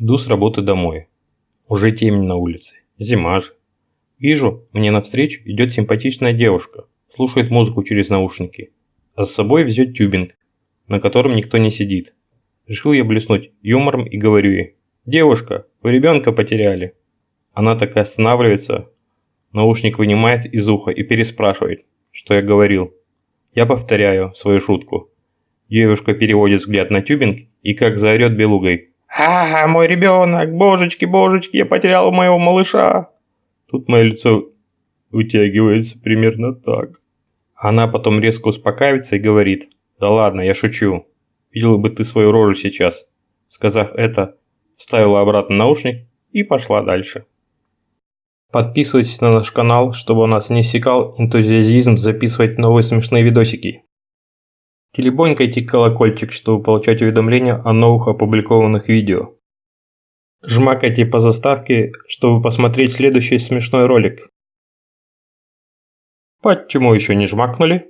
Иду с работы домой. Уже темень на улице. Зима же. Вижу, мне навстречу идет симпатичная девушка. Слушает музыку через наушники. А с собой везет тюбинг, на котором никто не сидит. Решил я блеснуть юмором и говорю ей. «Девушка, вы ребенка потеряли». Она такая останавливается, наушник вынимает из уха и переспрашивает, что я говорил. Я повторяю свою шутку. Девушка переводит взгляд на тюбинг и как заорет белугой. «Ага, мой ребенок! Божечки, божечки, я потерял моего малыша!» Тут мое лицо вытягивается примерно так. Она потом резко успокаивается и говорит. «Да ладно, я шучу. Видела бы ты свою рожу сейчас». Сказав это, вставила обратно наушник и пошла дальше. Подписывайтесь на наш канал, чтобы у нас не иссякал энтузиазизм записывать новые смешные видосики. Телебонькайте колокольчик, чтобы получать уведомления о новых опубликованных видео. Жмакайте по заставке, чтобы посмотреть следующий смешной ролик. Почему еще не жмакнули?